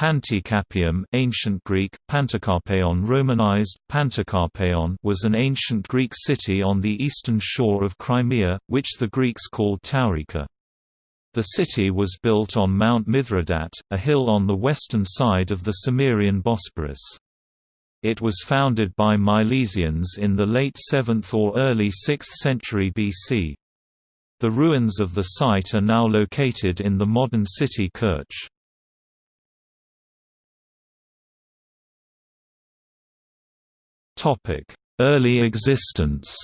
Panticapaeum ancient Greek, Pantikapaion Romanized, Pantikapaion was an ancient Greek city on the eastern shore of Crimea, which the Greeks called Taurica. The city was built on Mount Mithridat, a hill on the western side of the Cimmerian Bosporus. It was founded by Milesians in the late 7th or early 6th century BC. The ruins of the site are now located in the modern city Kerch. Early existence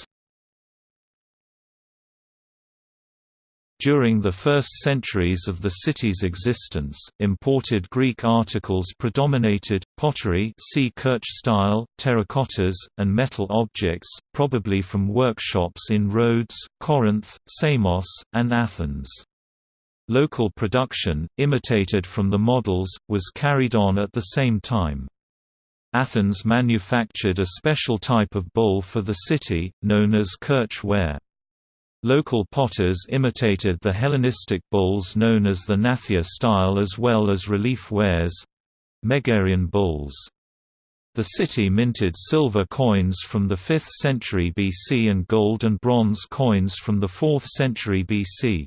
During the first centuries of the city's existence, imported Greek articles predominated, pottery see Kerch style, terracottas, and metal objects, probably from workshops in Rhodes, Corinth, Samos, and Athens. Local production, imitated from the models, was carried on at the same time. Athens manufactured a special type of bowl for the city, known as Kerch ware. Local potters imitated the Hellenistic bowls known as the Gnathia style as well as relief wares—Megarian bowls. The city minted silver coins from the 5th century BC and gold and bronze coins from the 4th century BC.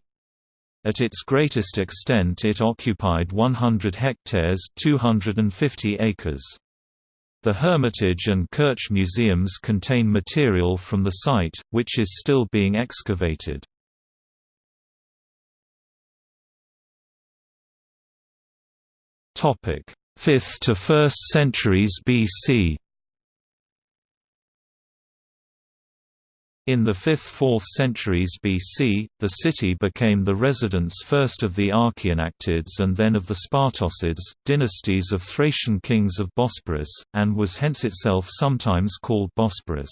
At its greatest extent it occupied 100 hectares 250 acres. The Hermitage and Kerch museums contain material from the site, which is still being excavated. Topic: 5th to 1st centuries BC. In the 5th–4th centuries BC, the city became the residence first of the Archaeanactids and then of the Spartocids, dynasties of Thracian kings of Bosporus, and was hence itself sometimes called Bosporus.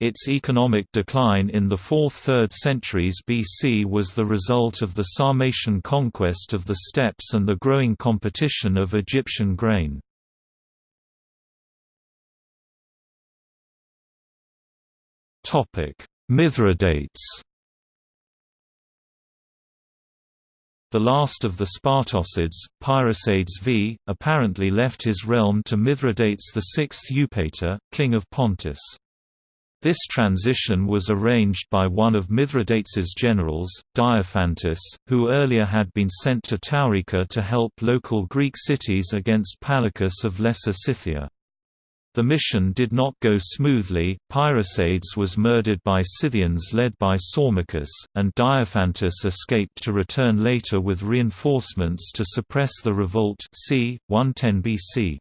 Its economic decline in the 4th–3rd centuries BC was the result of the Sarmatian conquest of the steppes and the growing competition of Egyptian grain. Mithridates The last of the Spartocids, Paerisades V, apparently left his realm to Mithridates VI Eupator, king of Pontus. This transition was arranged by one of Mithridates's generals, Diophantus, who earlier had been sent to Taurica to help local Greek cities against Palacus of Lesser Scythia. The mission did not go smoothly, Paerisades was murdered by Scythians led by Saumacus, and Diophantus escaped to return later with reinforcements to suppress the revolt c. 110 BC.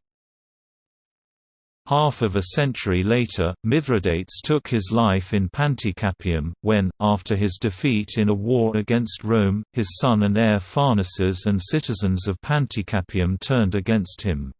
Half of a century later, Mithridates took his life in Panticapaeum, when, after his defeat in a war against Rome, his son and heir Pharnaces and citizens of Panticapaeum turned against him.